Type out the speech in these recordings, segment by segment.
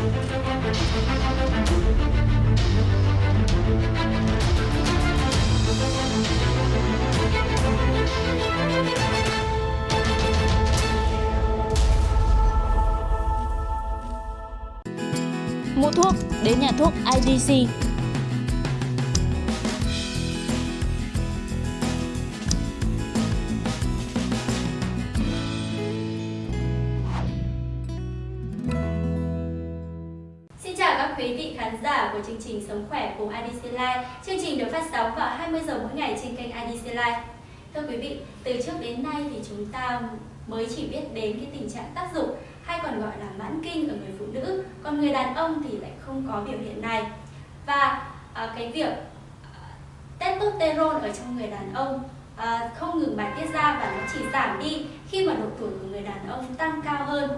Mua thuốc đến nhà thuốc IDC. Trình Sống khỏe cùng IDC Life. Chương trình được phát sóng vào 20 giờ mỗi ngày trên kênh IDC Life. Thưa quý vị, từ trước đến nay thì chúng ta mới chỉ biết đến cái tình trạng tác dụng hay còn gọi là mãn kinh ở người phụ nữ, còn người đàn ông thì lại không có biểu hiện này. Và à, cái việc à, testosterone ở trong người đàn ông à, không ngừng bài tiết ra và nó chỉ giảm đi khi mà độ tuổi của người đàn ông tăng cao hơn.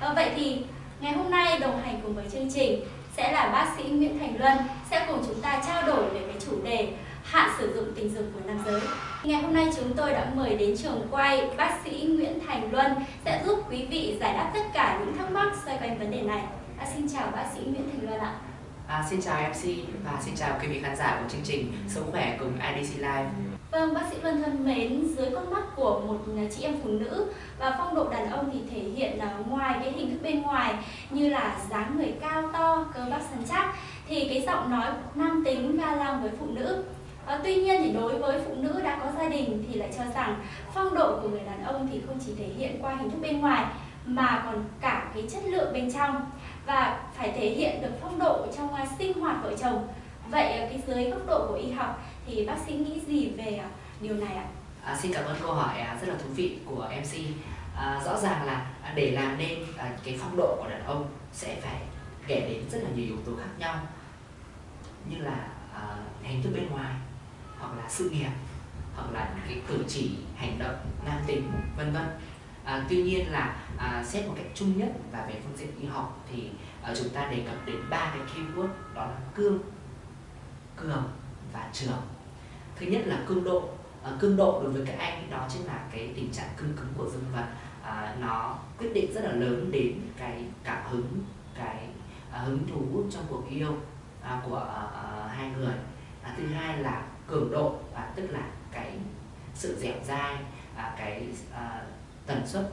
À, vậy thì ngày hôm nay đồng hành cùng với chương trình sẽ là bác sĩ Nguyễn Thành Luân sẽ cùng chúng ta trao đổi về cái chủ đề hạn sử dụng tình dục của nam giới. Ngày hôm nay chúng tôi đã mời đến trường quay bác sĩ Nguyễn Thành Luân sẽ giúp quý vị giải đáp tất cả những thắc mắc xoay quanh vấn đề này. À, xin chào bác sĩ Nguyễn Thành Luân ạ. À, xin chào MC và xin chào quý vị khán giả của chương trình Sống khỏe cùng IDC Live. Vâng, bác sĩ Vân thân mến, dưới con mắt của một chị em phụ nữ và phong độ đàn ông thì thể hiện là ngoài cái hình thức bên ngoài như là dáng người cao to, cơ bắp săn chắc thì cái giọng nói nam tính ga lăng với phụ nữ À, tuy nhiên thì đối với phụ nữ đã có gia đình thì lại cho rằng phong độ của người đàn ông thì không chỉ thể hiện qua hình thức bên ngoài mà còn cả cái chất lượng bên trong và phải thể hiện được phong độ trong à, sinh hoạt vợ chồng. Vậy ờ, cái dưới góc độ của y học thì bác sĩ nghĩ gì về ờ, điều này ạ? À, xin cảm ơn câu hỏi à, rất là thú vị của MC. À, rõ ràng là à, để làm nên à, cái phong độ của đàn ông sẽ phải kể đến rất là nhiều yếu tố khác nhau như là à, hình thức bên ngoài hoặc là sự nghiệp hoặc là cái cử chỉ hành động nam tính vân vân à, tuy nhiên là à, xét một cách chung nhất và về phương diện y học thì à, chúng ta đề cập đến ba cái keyword đó là cương cường và trường. Thứ nhất là cương độ à, cương độ đối với các anh đó chính là cái tình trạng cương cứng của dương vật à, nó quyết định rất là lớn đến cái cảm hứng cái à, hứng thú trong cuộc yêu à, của à, à, hai người. À, thứ hai là cường độ à, tức là cái sự dẻo dai à, cái à, tần suất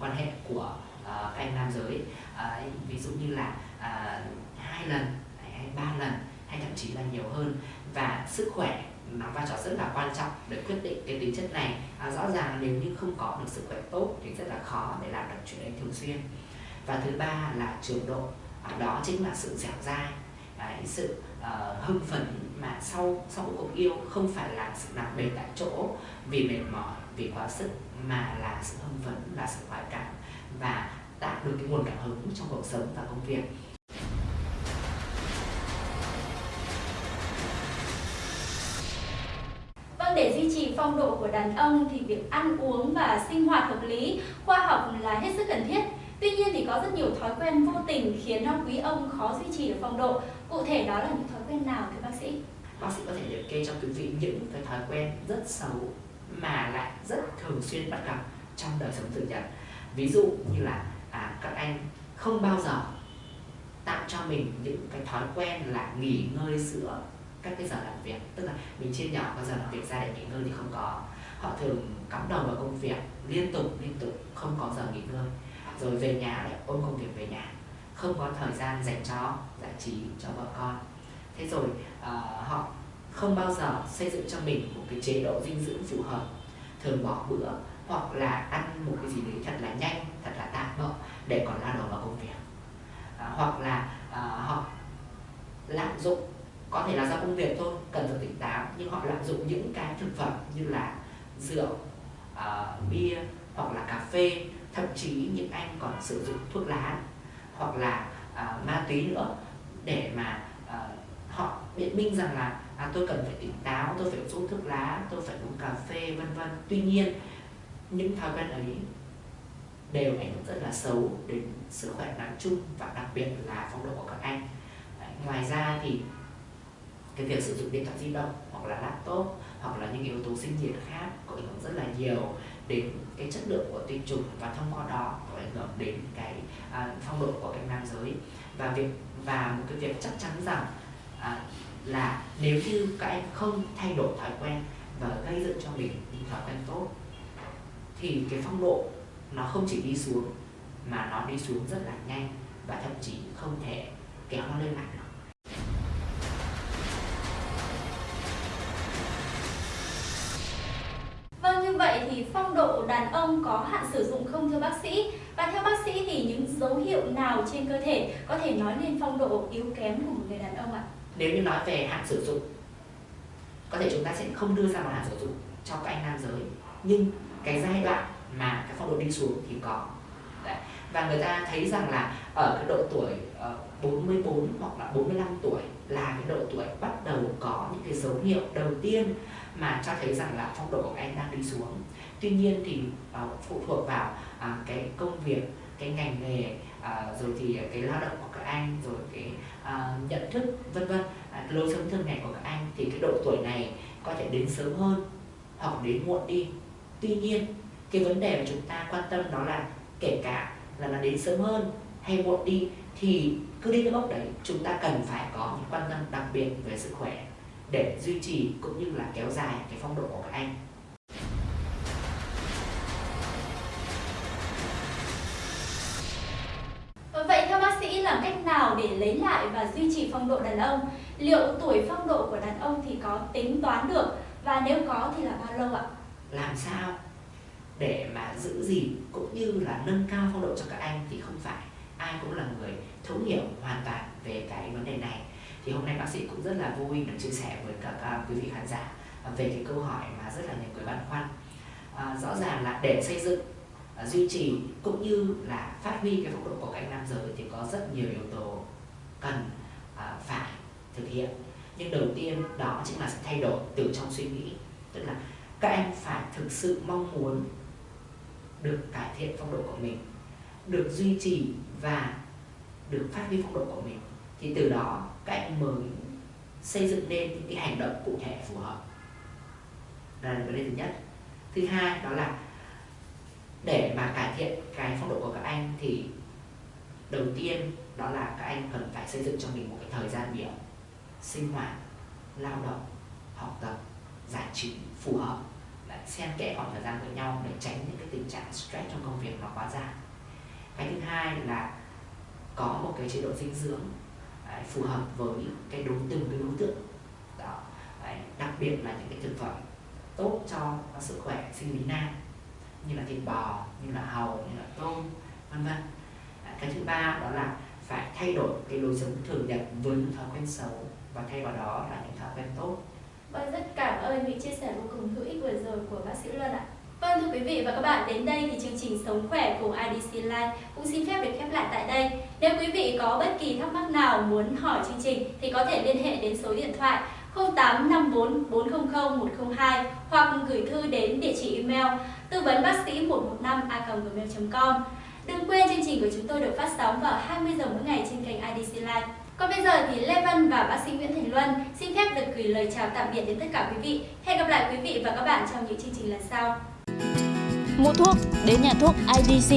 quan hệ của à, các anh nam giới. À, ví dụ như là à, hai lần hay ba lần hay thậm chí là nhiều hơn. Và sức khỏe nó vai trò rất là quan trọng để quyết định cái tính chất này. À, rõ ràng nếu như không có được sức khỏe tốt thì rất là khó để làm được chuyện đấy thường xuyên. Và thứ ba là trường độ. À, đó chính là sự dẻo dai. Đấy, sự uh, hưng phấn mà sau sau cuộc yêu không phải là sự nặng nề tại chỗ vì mệt mỏi vì quá sức mà là sự hưng phấn là sự khoái cảm và tạo được cái nguồn cảm hứng trong cuộc sống và công việc. Phong độ của đàn ông thì việc ăn uống và sinh hoạt hợp lý, khoa học là hết sức cần thiết. Tuy nhiên thì có rất nhiều thói quen vô tình khiến cho quý ông khó duy trì được phong độ. Cụ thể đó là những thói quen nào thưa bác sĩ? Bác sĩ có thể liệt kê cho quý vị những cái thói quen rất xấu mà lại rất thường xuyên bắt gặp trong đời sống thường nhật. Ví dụ như là à, các anh không bao giờ tạo cho mình những cái thói quen là nghỉ ngơi giữa các cái giờ làm việc. Tức là mình chia nhỏ các giờ làm việc ra để nghỉ ngơi thì không có. Họ thường cắm đầu vào công việc liên tục liên tục không có giờ nghỉ ngơi. Rồi về nhà lại ôm công việc về nhà. Không có thời gian dành cho giải trí cho vợ con. Thế rồi uh, họ không bao giờ xây dựng cho mình một cái chế độ dinh dưỡng phù hợp. Thường bỏ bữa hoặc là ăn một cái gì đấy thật là nhanh thật là tạm bợ để còn lao đầu vào công việc. À, hoặc là à, họ lạm dụng có thể là do công việc thôi cần phải tỉnh táo nhưng họ lạm dụng những cái thực phẩm như là rượu uh, bia hoặc là cà phê thậm chí những anh còn sử dụng thuốc lá hoặc là uh, ma túy nữa để mà uh, họ biện minh rằng là à, tôi cần phải tỉnh táo tôi phải uống thuốc lá tôi phải uống cà phê vân vân. Tuy nhiên những thói quen ấy đều ảnh hưởng rất là xấu đến sức khỏe nói chung và đặc biệt là phong độ của các anh. Đấy, ngoài ra thì cái việc sử dụng điện thoại di động hoặc là laptop hoặc là những yếu tố sinh nhiệt khác có ảnh hưởng rất là nhiều đến cái chất lượng của tinh trùng và thông qua đó có ảnh hưởng đến cái à, phong độ của các nam giới. Và việc và một cái việc chắc chắn rằng à, là nếu như các em không thay đổi thói quen và gây dựng cho mình những thói quen tốt thì cái phong độ nó không chỉ đi xuống mà nó đi xuống rất là nhanh và thậm chí không thể kéo nó lên lại được. Phong độ đàn ông có hạn sử dụng không thưa bác sĩ? Và theo bác sĩ thì những dấu hiệu nào trên cơ thể có thể nói lên phong độ yếu kém của một người đàn ông ạ? nếu như nói về hạn sử dụng có thể chúng ta sẽ không đưa ra một hạn sử dụng cho các anh nam giới nhưng cái giai đoạn mà cái phong độ đi xuống thì có Đấy. và người ta thấy rằng là ở cái độ tuổi uh, 44 hoặc là 45 tuổi là cái độ tuổi bắt đầu có những cái dấu hiệu đầu tiên mà cho thấy rằng là phong độ của anh đang đi xuống. Tuy nhiên thì uh, phụ thuộc vào uh, cái công việc cái ngành nghề uh, rồi thì cái lao động của các anh rồi cái uh, nhận thức vân vân. Uh, lối sống thường ngày của các anh thì cái độ tuổi này có thể đến sớm hơn hoặc đến muộn đi. Tuy nhiên cái vấn đề mà chúng ta quan tâm đó là kể cả là nó đến sớm hơn hay muộn đi thì cứ đi cái mốc đấy chúng ta cần phải có những quan tâm đặc biệt về sức khỏe để duy trì cũng như là kéo dài cái phong độ của các anh Vậy theo bác sĩ làm cách nào để lấy lại và duy trì phong độ đàn ông? Liệu tuổi phong độ của đàn ông thì có tính toán được và nếu có thì là bao lâu ạ? làm sao để mà giữ gìn cũng như là nâng cao phong độ cho các anh thì không phải ai cũng là người thấu hiểu hoàn toàn về cái vấn đề này. Thì hôm nay bác sĩ cũng rất là vui được chia sẻ với các quý vị khán giả à, về cái câu hỏi mà rất là nhiều người băn khoăn. À, rõ ràng là để xây dựng à, duy trì cũng như là phát huy cái phong độ của các anh nam giới thì có rất nhiều yếu tố cần à, phải thực hiện. Nhưng đầu tiên đó chính là sự thay đổi từ trong suy nghĩ tức là các em phải thực sự mong muốn được cải thiện phong độ của mình được duy trì và được phát huy phong độ của mình, thì từ đó các anh mới xây dựng nên những cái hành động cụ thể phù hợp. Là vấn đề thứ nhất. Thứ hai đó là để mà cải thiện cái phong độ của các anh thì đầu tiên đó là các anh cần phải xây dựng cho mình một cái thời gian biểu sinh hoạt, lao động, học tập, giải trí phù hợp. Lại xen kẽ khoảng thời gian với nhau để tránh những cái tình trạng stress trong công việc nó quá dài cái thứ hai là có một cái chế độ dinh dưỡng đấy, phù hợp với cái đối từng cái đối tượng. Đó. Đấy, đặc biệt là những cái thực phẩm tốt cho sức khỏe sinh lý nam như là thịt bò như là hàu như là tôm vân vân. À, cái thứ ba đó là phải thay đổi cái lối sống thường nhật với những thói quen xấu và thay vào đó là những thói quen tốt. Vâng, rất cảm ơn những chia sẻ vô cùng hữu ích vừa rồi của bác sĩ Luân ạ. Vâng thưa quý vị và các bạn, đến đây thì chương trình Sống khỏe của IDC Life cũng xin phép được khép lại tại đây. Nếu quý vị có bất kỳ thắc mắc nào muốn hỏi chương trình thì có thể liên hệ đến số điện thoại 0854 400 102 hoặc gửi thư đến địa chỉ email tư vấn bác sĩ 115 a.gmail.com. Đừng quên chương trình của chúng tôi được phát sóng vào 20 giờ mỗi ngày trên kênh IDC Live. Còn bây giờ thì Lê Văn và bác sĩ Nguyễn Thành Luân xin phép được gửi lời chào tạm biệt đến tất cả quý vị. Hẹn gặp lại quý vị và các bạn trong những chương trình lần sau. Mua thuốc đến nhà thuốc IDC